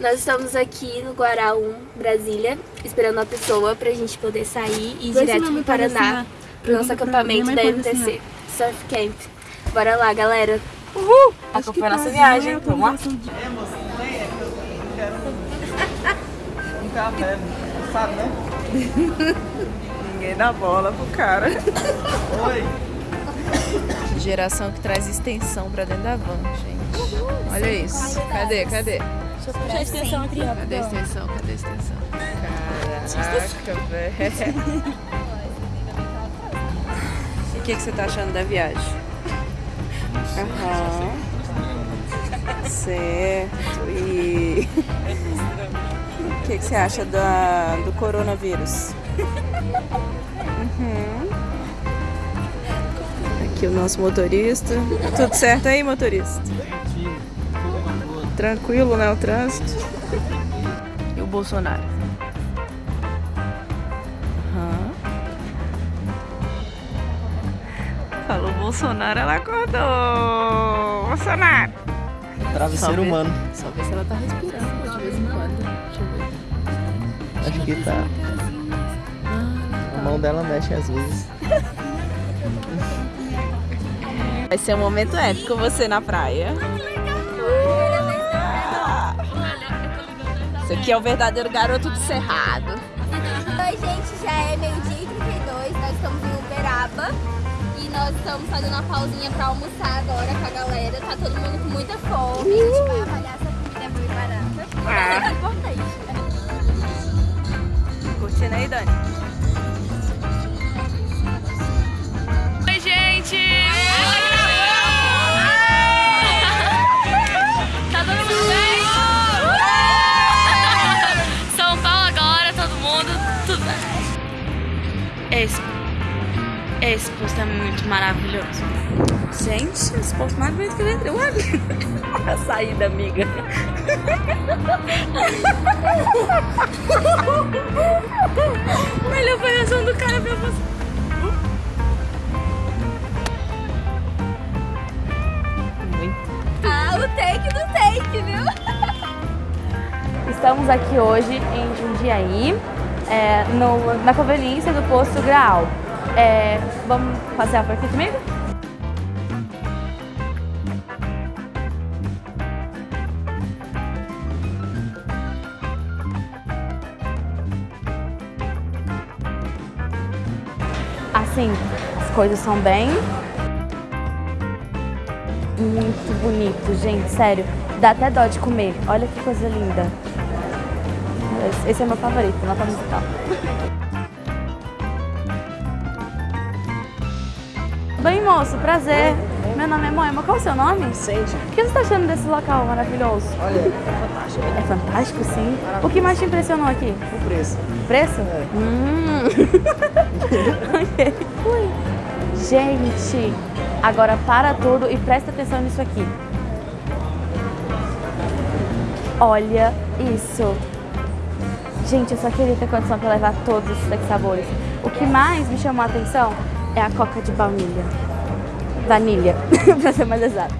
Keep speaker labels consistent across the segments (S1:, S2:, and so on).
S1: Nós estamos aqui no Guará 1, Brasília, esperando a pessoa pra gente poder sair e ir
S2: Vai
S1: direto pro Paraná, pro nosso acampamento da MTC, Surf Camp. Bora lá, galera. Uhul! Acompanha a nossa viagem, vamos lá?
S3: Um café, sabe, né? Ninguém dá bola pro cara. Oi.
S4: Geração que traz extensão pra dentro da van, gente. Olha isso. Cadê? Cadê?
S2: Deixa eu puxar a extensão aqui, ó.
S4: Cadê a extensão? Cadê a extensão? Caraca, velho. E o que, que você tá achando da viagem? Aham. Certo. E o que, que você acha da, do coronavírus? Uhum. Aqui o nosso motorista. Tudo certo aí, motorista? Tranquilo, né, o trânsito? E o Bolsonaro? Aham. Falou Bolsonaro, ela acordou. Bolsonaro.
S3: Travesseiro
S4: Só ver-
S3: humano.
S4: Só ver se ela tá respirando de vez em quando. Deixa eu ver.
S3: Acho que tá. A mão dela mexe às vezes.
S4: Vai ser um momento épico você na praia. Esse aqui é o verdadeiro garoto do cerrado.
S5: Oi, gente, já é meio-dia e 32, nós estamos em Uberaba e nós estamos fazendo uma pausinha pra almoçar agora com a galera. Tá todo mundo com muita fome, a gente vai avaliar
S4: amiga.
S1: Melhor foi a reação do cara pra você.
S5: Ah, o take do take, viu?
S2: Estamos aqui hoje em Jundiaí, é, no- na conveniência do posto Graal. É, vamos passear por aqui comigo? Coisas são bem muito bonito, gente, sério. Dá até dó de comer. Olha que coisa linda. Esse- é meu favorito, nota musical. Bem, moço, prazer. Meu nome é Moema. Qual é o seu nome?
S3: Sente.
S2: O que você está achando desse local maravilhoso?
S3: Olha, é fantástico.
S2: É fantástico, sim. O que mais te impressionou aqui?
S3: O preço.
S2: Preço? Hum. ok. Ui. Gente, agora para tudo e presta atenção nisso aqui. Olha isso. Gente, eu só queria ter condição para levar todos esses sabores. O que mais me chamou a atenção é a coca de baunilha. Vanilha, para ser mais exata.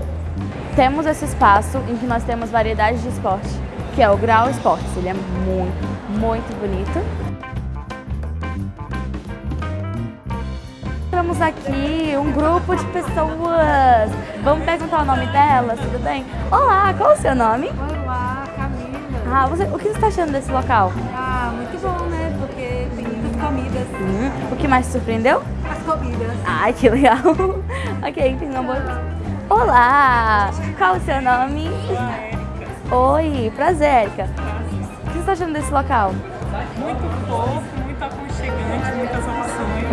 S2: Temos esse espaço em que nós temos variedades de esporte, que é o Grau Esportes. Ele é muito, muito bonito. Temos aqui um grupo de pessoas. Vamos perguntar o nome delas, tudo bem? Olá, qual é o seu nome?
S6: Olá, Camila.
S2: Ah, você, o que você está achando desse local?
S6: Ah, muito bom, né? Porque tem muitas comidas.
S2: Hum, o que mais te surpreendeu?
S6: As comidas.
S2: Ai, que legal. ok, tem uma boa. Olá! Qual o seu nome? Oi, prazer, Erika. O que você está achando desse local?
S7: muito fofo,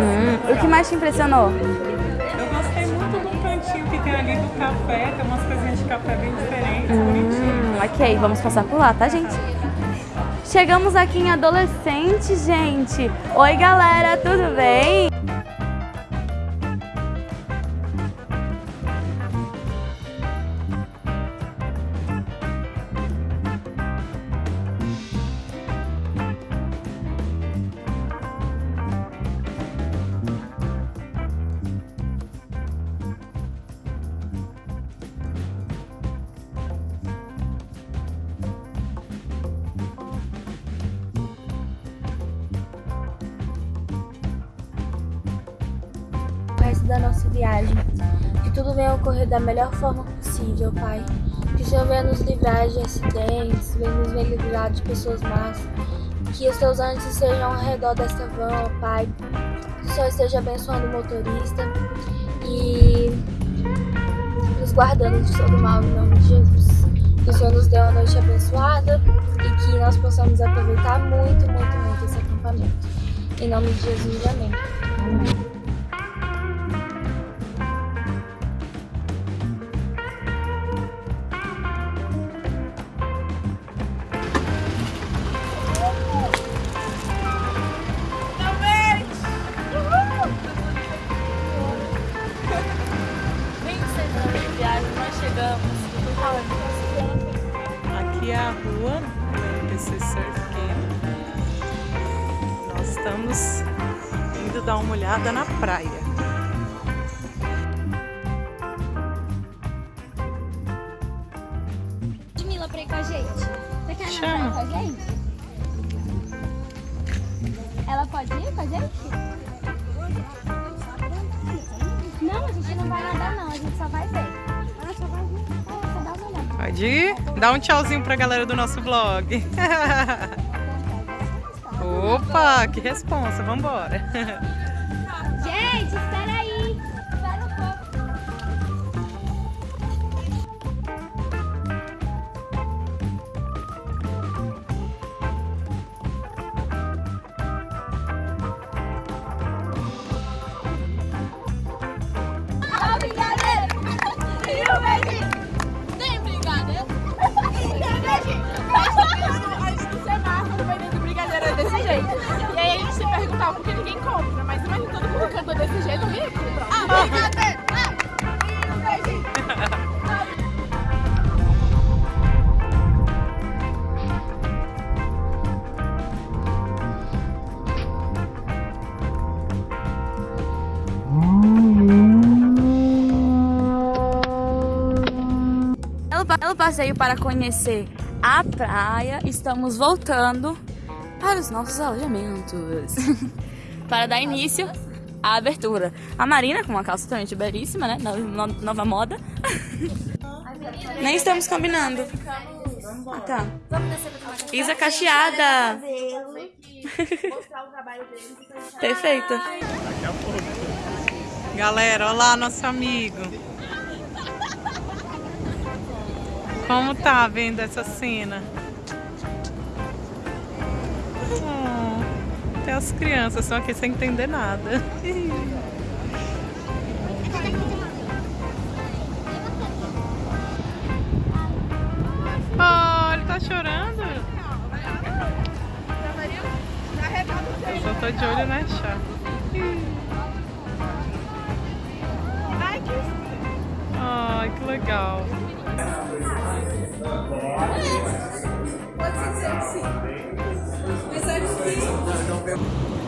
S2: Hum, o que mais te impressionou?
S7: Eu gostei muito do cantinho que tem ali do café, tem umas coisinhas de café bem diferentes.
S2: Hum, ok, vamos passar por lá, tá, gente? Chegamos aqui em adolescente, gente. Oi, galera, tudo bem?
S8: Viagem. Que tudo venha ocorrer da melhor forma possível, Pai. Que o Senhor venha nos livrar de acidentes, venha nos livrar de pessoas más. Que os teus anjos estejam ao redor desta van, ó Pai. Que o Senhor esteja abençoando o motorista e nos guardando de todo mal em nome de Jesus. Que o Senhor nos dê uma noite abençoada e que nós possamos aproveitar muito, muito, muito esse acampamento. Em nome de Jesus, amém.
S5: Gente não vai nadar não, a gente só vai ver. Ah, só vai ver. Ah, só dá uma olhada.
S7: Pode ir? Dá um tchauzinho pra galera do nosso vlog. Opa, que responsa, vambora.
S2: passeio para conhecer a praia, estamos voltando para os nossos alojamentos. para dar início à abertura. A Marina, com uma calça totalmente belíssima, né? No- no- nova moda. Nem estamos combinando. Ah, tá. Isa cacheada. Perfeito.
S7: Galera, olha lá nosso amigo. Como tá vendo essa cena? Oh, até as crianças estão aqui sem entender nada. Oh, ele tá chorando? Eu só tô de olho na chave. Ai, que legal. É. Pode ser que sim. Apesar de que.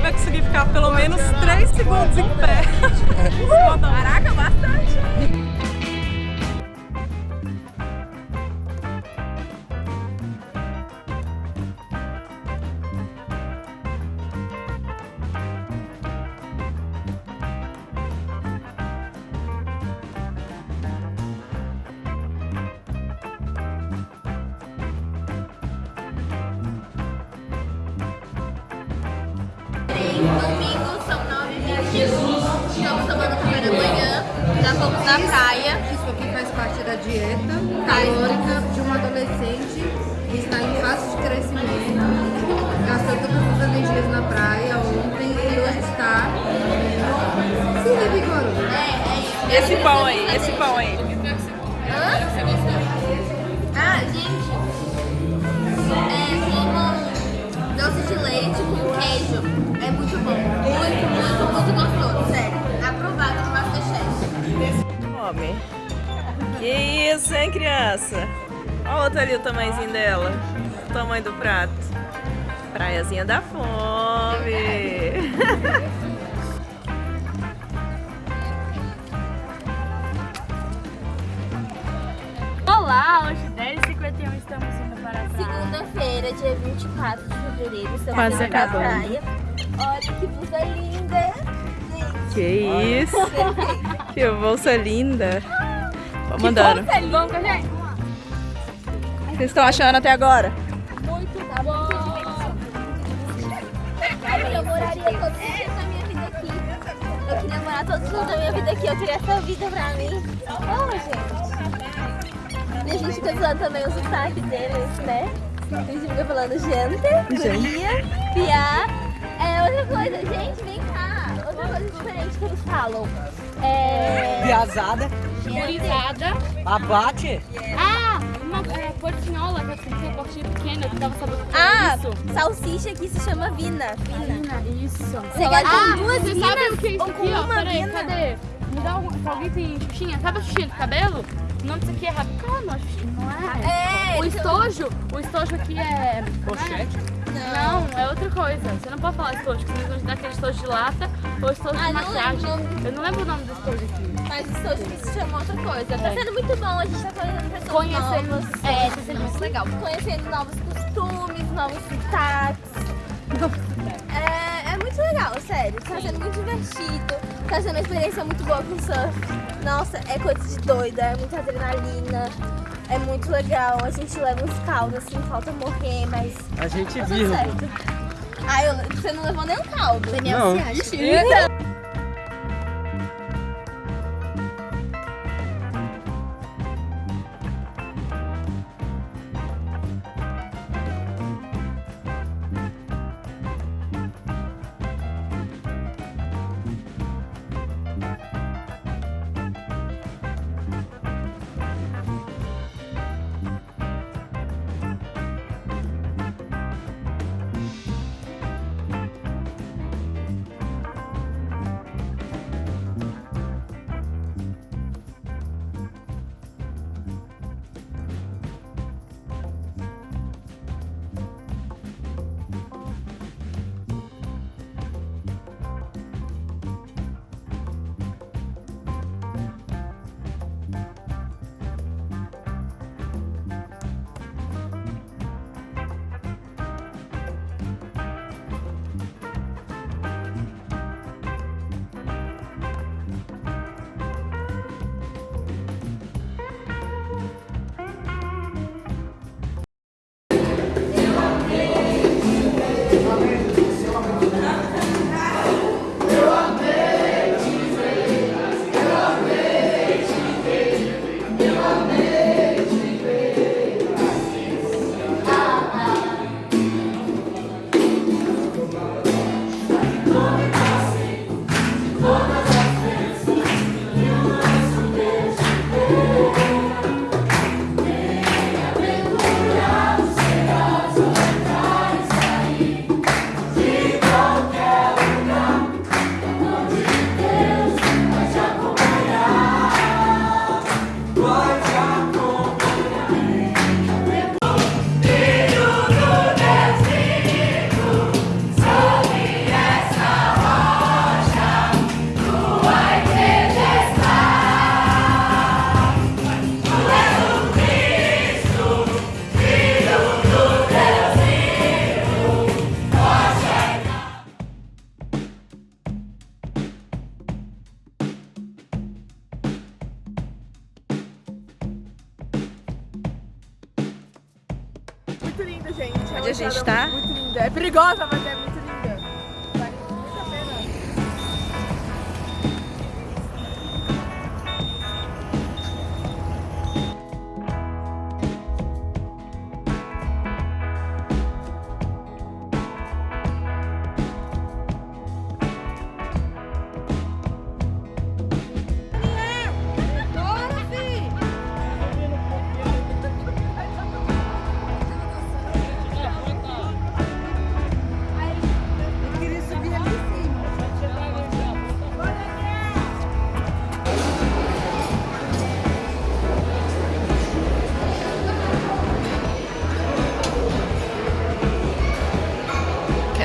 S7: Expectativa é conseguir ficar pelo menos 3 segundos em pé. Caraca, bastante.
S5: Fomos na praia.
S6: Isso aqui faz parte da dieta calórica de um adolescente que está em fase de crescimento, gastou todas as energias na praia ontem e hoje está se revigorando.
S4: Esse pão aí, esse pão aí. Criança? Olha outra ali o tamanhozinho dela. o tamanho do prato. Praiazinha da fome.
S9: Olá, hoje 10h51 estamos indo para a praia.
S5: Segunda-feira, dia 24 de fevereiro, estamos
S4: Quase
S5: indo pra
S4: acabando.
S5: praia. Olha que blusa linda.
S4: Que isso? Que bolsa linda. Vamos andando.
S9: Vamos com a gente?
S4: Vocês estão achando até agora?
S5: Muito bom. Eu moraria todos os dias da minha vida aqui. Eu queria morar todos os dias da minha vida aqui. Eu queria essa vida pra mim. Oh, gente. E a gente fica usando também o sotaque deles, né? A gente fica falando gente, guria, piá. É outra coisa. Gente, vem cá. Outra coisa diferente que eles falam. É...
S10: Piazada,
S9: Gurizada.
S10: abate.
S9: Ah, portinhola, que eu esqueci, a portinha pequena, que dava sabor
S5: Ah,
S9: isso.
S5: salsicha aqui se chama vina. Vina.
S9: Isso.
S5: Você quer com duas
S9: Você sabe o
S5: vinas
S9: que é isso
S5: ou
S9: aqui, ó?
S5: uma
S9: Peraí,
S5: vina?
S9: cadê? Me dá um, se alguém tem xuxinha. Sabe a xuxinha do cabelo? O nome disso aqui é rabicano, acho que não é?
S5: É,
S9: O estojo, o estojo aqui é...
S10: Pochete.
S9: Não, é outra coisa. Você não pode falar estojo, porque você dá aquele estojo de lata ou estojo
S5: Ah,
S9: de
S5: não
S9: maquiagem. Eu não lembro o nome do estojo aqui.
S5: Mas o estojo que se chama outra coisa. Tá
S9: É.
S5: sendo muito bom, a gente tá conhecendo pessoas
S9: Conhecendo-
S5: novas.
S9: é, tá sendo muito legal.
S5: Conhecendo novos costumes, novos sotaques. É, é muito legal, sério. Tá sendo muito divertido. Tá sendo uma experiência muito boa com surf. Nossa, é coisa de doida, é muita adrenalina. É muito legal. A gente leva uns caldos, assim, falta morrer, mas
S10: A gente
S5: tá
S10: viu.
S5: certo. Ah, eu, você não levou nem um caldo. Daniel,
S10: Não.
S5: você acha?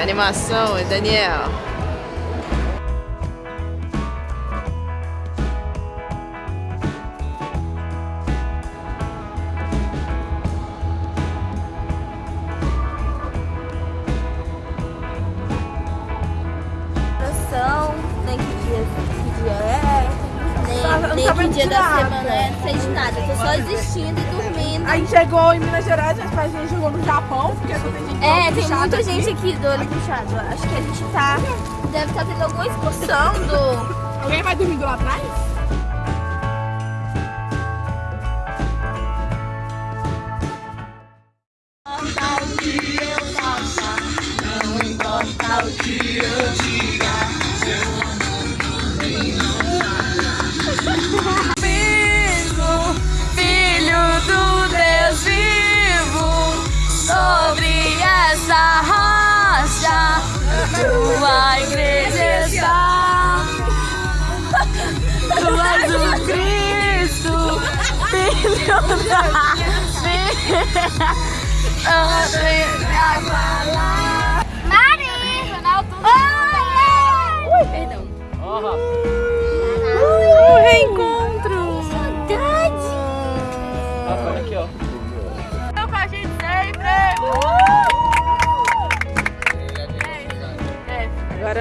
S4: Animação, Daniel.
S6: Gerais, mas a gente chegou no Japão, porque só tem gente
S5: É, tem muita gente aqui do olho puxado. Acho que a gente tá. Deve estar tendo alguma excursão do.
S6: Alguém vai dormindo lá atrás?
S2: Tua igreja está. Tu és o Cristo, filho da
S5: Mari! Ronaldo! Oi! Perdão.
S7: O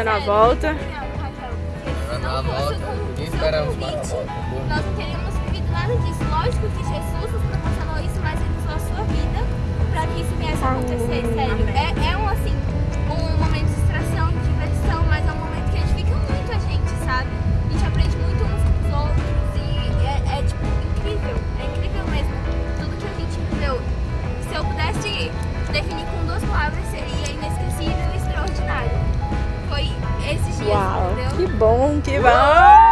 S7: Agora na volta.
S11: Na volta, ninguém espera uma volta.
S5: Nós não teríamos vivido nada disso. Lógico que Jesus nos proporcionou isso, mas ele usou a sua vida pra que isso viesse a acontecer, sério. especial. Que bom, que bom!